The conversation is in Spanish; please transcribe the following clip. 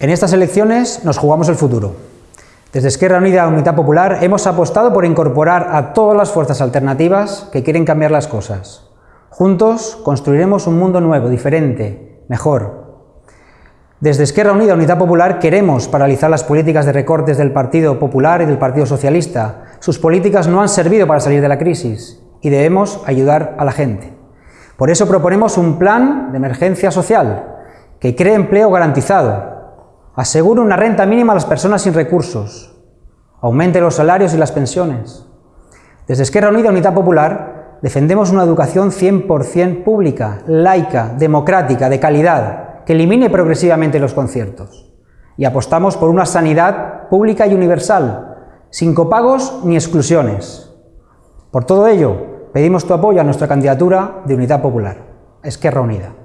En estas elecciones nos jugamos el futuro. Desde Esquerra Unida Unidad Popular hemos apostado por incorporar a todas las fuerzas alternativas que quieren cambiar las cosas. Juntos construiremos un mundo nuevo, diferente, mejor. Desde Esquerra Unida Unidad Popular queremos paralizar las políticas de recortes del Partido Popular y del Partido Socialista. Sus políticas no han servido para salir de la crisis y debemos ayudar a la gente. Por eso proponemos un plan de emergencia social que cree empleo garantizado, Asegure una renta mínima a las personas sin recursos. Aumente los salarios y las pensiones. Desde Esquerra Unida Unidad Popular defendemos una educación 100% pública, laica, democrática, de calidad, que elimine progresivamente los conciertos. Y apostamos por una sanidad pública y universal, sin copagos ni exclusiones. Por todo ello, pedimos tu apoyo a nuestra candidatura de Unidad Popular, Esquerra Unida.